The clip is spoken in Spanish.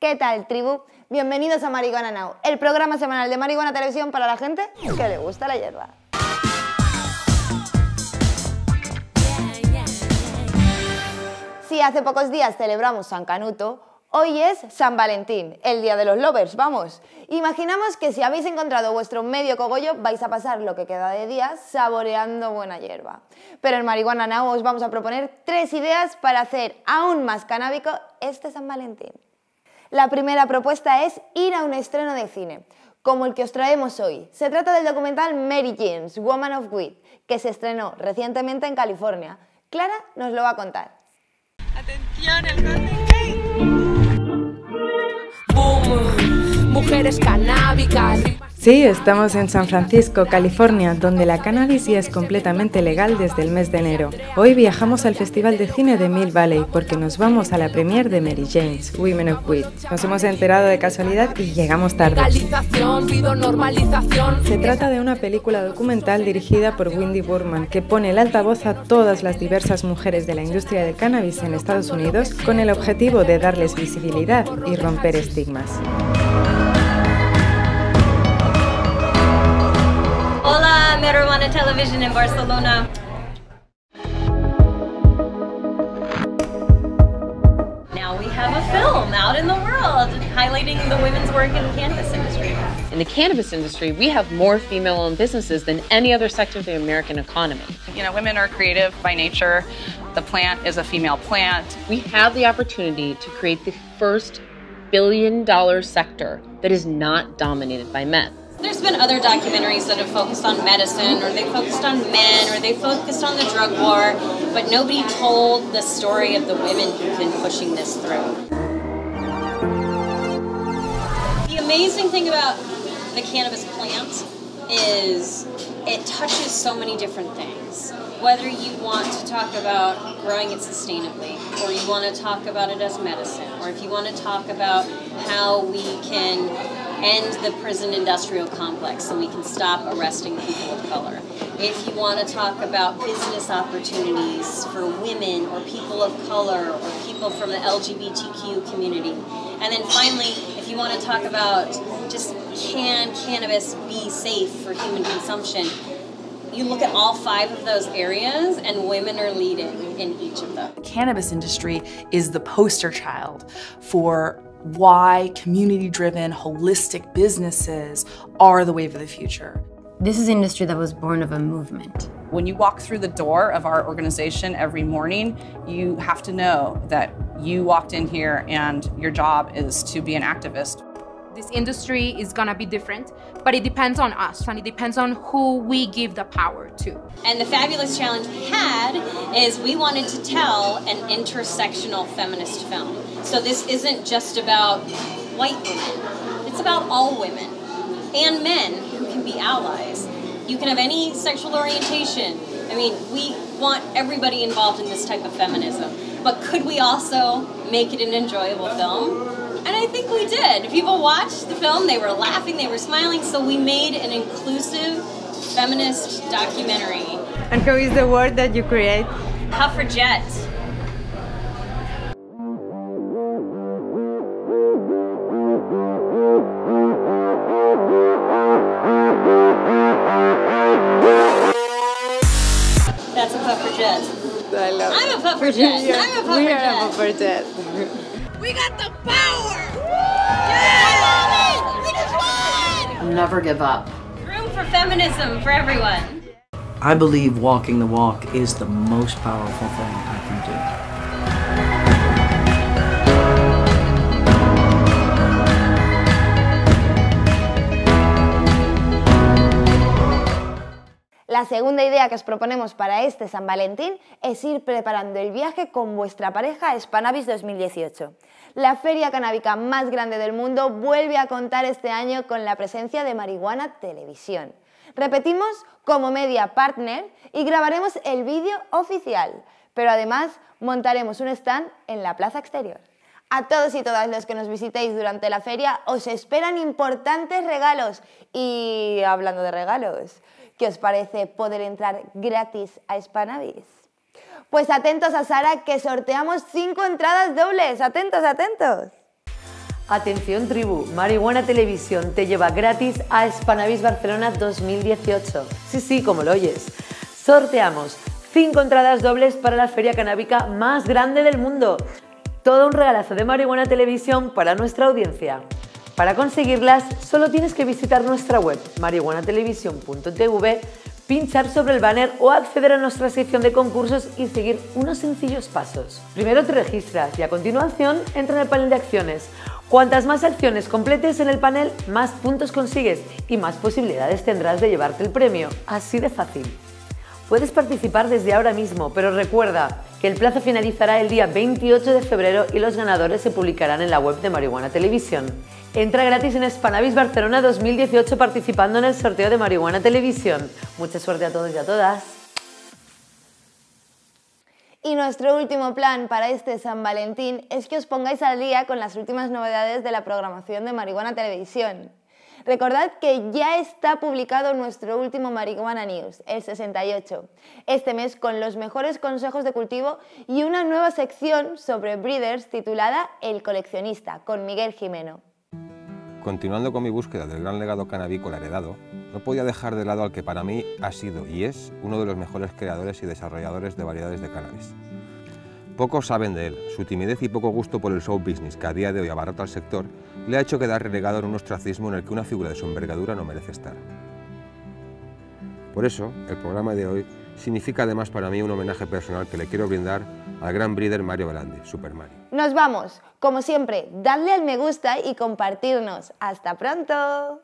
¿Qué tal, tribu? Bienvenidos a Marihuana Now, el programa semanal de Marihuana Televisión para la gente que le gusta la hierba. Si hace pocos días celebramos San Canuto, hoy es San Valentín, el día de los lovers, vamos. Imaginamos que si habéis encontrado vuestro medio cogollo vais a pasar lo que queda de día saboreando buena hierba. Pero en Marihuana Now os vamos a proponer tres ideas para hacer aún más canábico este San Valentín. La primera propuesta es ir a un estreno de cine, como el que os traemos hoy. Se trata del documental Mary James, Woman of Weed, que se estrenó recientemente en California. Clara nos lo va a contar. Atención, el mujeres canábicas. Sí, estamos en San Francisco, California, donde la cannabis ya es completamente legal desde el mes de enero. Hoy viajamos al Festival de Cine de Mill Valley porque nos vamos a la premiere de Mary James, Women of Weed. Nos hemos enterado de casualidad y llegamos tarde. Se trata de una película documental dirigida por Wendy Burman que pone el altavoz a todas las diversas mujeres de la industria del cannabis en Estados Unidos con el objetivo de darles visibilidad y romper estigmas. Television in Barcelona. Now we have a film out in the world highlighting the women's work in the cannabis industry. In the cannabis industry, we have more female owned businesses than any other sector of the American economy. You know, women are creative by nature. The plant is a female plant. We have the opportunity to create the first billion dollar sector that is not dominated by men. There's been other documentaries that have focused on medicine, or they focused on men, or they focused on the drug war, but nobody told the story of the women who've been pushing this through. The amazing thing about the cannabis plant is it touches so many different things. Whether you want to talk about growing it sustainably, or you want to talk about it as medicine, or if you want to talk about how we can end the prison industrial complex so we can stop arresting people of color. If you want to talk about business opportunities for women or people of color or people from the LGBTQ community. And then finally, if you want to talk about just can cannabis be safe for human consumption, you look at all five of those areas and women are leading in each of them. The cannabis industry is the poster child for why community driven, holistic businesses are the wave of the future. This is an industry that was born of a movement. When you walk through the door of our organization every morning, you have to know that you walked in here and your job is to be an activist. This industry is gonna be different, but it depends on us and it depends on who we give the power to. And the fabulous challenge we had is we wanted to tell an intersectional feminist film. So this isn't just about white women, it's about all women and men who can be allies. You can have any sexual orientation. I mean, we want everybody involved in this type of feminism. But could we also make it an enjoyable film? And I think we did. People watched the film, they were laughing, they were smiling, so we made an inclusive feminist documentary. And who is the word that you create? Pufferjet. That's a pufferjet. I love I'm a pufferjet. I'm a We are a pufferjet. puffer jet. We got the power! Never give up. Room for feminism for everyone. I believe walking the walk is the most powerful thing I can La segunda idea que os proponemos para este San Valentín es ir preparando el viaje con vuestra pareja a Spanavis 2018. La feria canábica más grande del mundo vuelve a contar este año con la presencia de Marihuana Televisión. Repetimos como media partner y grabaremos el vídeo oficial, pero además montaremos un stand en la plaza exterior. A todos y todas los que nos visitéis durante la feria os esperan importantes regalos. Y hablando de regalos, ¿qué os parece poder entrar gratis a Spanavis? Pues atentos a Sara que sorteamos cinco entradas dobles. Atentos, atentos. Atención tribu, Marihuana Televisión te lleva gratis a Spanavis Barcelona 2018. Sí, sí, como lo oyes. Sorteamos 5 entradas dobles para la feria canábica más grande del mundo. Todo un regalazo de Marihuana Televisión para nuestra audiencia. Para conseguirlas, solo tienes que visitar nuestra web marihuanatelevisión.tv, pinchar sobre el banner o acceder a nuestra sección de concursos y seguir unos sencillos pasos. Primero te registras y a continuación entra en el panel de acciones. Cuantas más acciones completes en el panel, más puntos consigues y más posibilidades tendrás de llevarte el premio. Así de fácil. Puedes participar desde ahora mismo, pero recuerda que el plazo finalizará el día 28 de febrero y los ganadores se publicarán en la web de Marihuana Televisión. Entra gratis en Spanavis Barcelona 2018 participando en el sorteo de Marihuana Televisión. Mucha suerte a todos y a todas. Y nuestro último plan para este San Valentín es que os pongáis al día con las últimas novedades de la programación de Marihuana Televisión. Recordad que ya está publicado nuestro último Marihuana News, el 68, este mes con los mejores consejos de cultivo y una nueva sección sobre breeders titulada El coleccionista, con Miguel Jimeno. Continuando con mi búsqueda del gran legado canábico heredado, no podía dejar de lado al que para mí ha sido y es uno de los mejores creadores y desarrolladores de variedades de cannabis. Pocos saben de él, su timidez y poco gusto por el show business que a día de hoy abarrota al sector le ha hecho quedar relegado en un ostracismo en el que una figura de su envergadura no merece estar. Por eso, el programa de hoy significa además para mí un homenaje personal que le quiero brindar al gran breeder Mario Belandi, Super Mario. Nos vamos, como siempre, dadle al me gusta y compartirnos. ¡Hasta pronto!